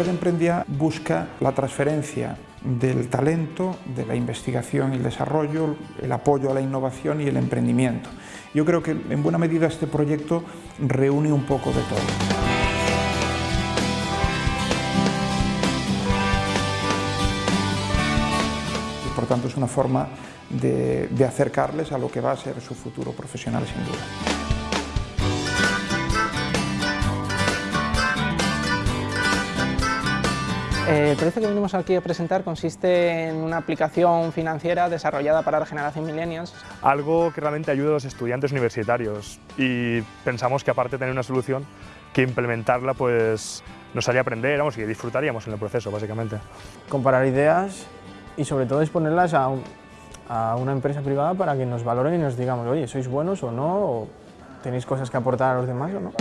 Red Emprendia busca la transferencia del talento, de la investigación y el desarrollo, el apoyo a la innovación y el emprendimiento. Yo creo que en buena medida este proyecto reúne un poco de todo. Por tanto es una forma de acercarles a lo que va a ser su futuro profesional sin duda. El proyecto que venimos aquí a presentar consiste en una aplicación financiera desarrollada para la generación millennials. Algo que realmente ayude a los estudiantes universitarios y pensamos que aparte de tener una solución, que implementarla pues nos haría aprender vamos, y disfrutaríamos en el proceso básicamente. Comparar ideas y sobre todo exponerlas a, a una empresa privada para que nos valoren y nos digamos, oye, ¿sois buenos o no? ¿O tenéis cosas que aportar a los demás o no?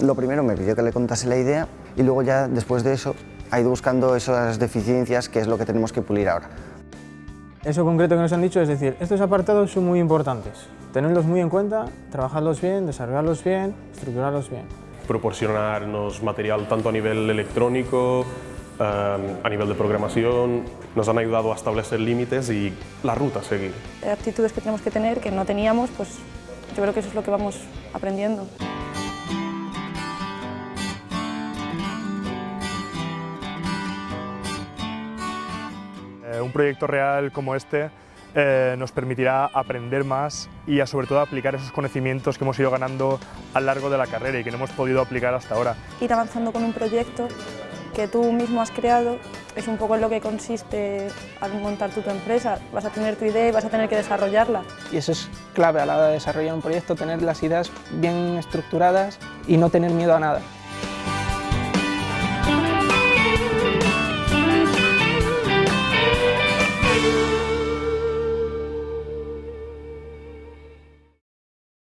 Lo primero me pidió que le contase la idea y luego ya después de eso ha ido buscando esas deficiencias que es lo que tenemos que pulir ahora. Eso concreto que nos han dicho es decir, estos apartados son muy importantes, tenerlos muy en cuenta, trabajarlos bien, desarrollarlos bien, estructurarlos bien. Proporcionarnos material tanto a nivel electrónico, eh, a nivel de programación, nos han ayudado a establecer límites y la ruta a seguir. Actitudes que tenemos que tener que no teníamos, pues yo creo que eso es lo que vamos aprendiendo. Un proyecto real como este eh, nos permitirá aprender más y a, sobre todo aplicar esos conocimientos que hemos ido ganando a lo largo de la carrera y que no hemos podido aplicar hasta ahora. Ir avanzando con un proyecto que tú mismo has creado es un poco en lo que consiste al montar tu, tu empresa. Vas a tener tu idea y vas a tener que desarrollarla. Y eso es clave a la hora de desarrollar un proyecto, tener las ideas bien estructuradas y no tener miedo a nada.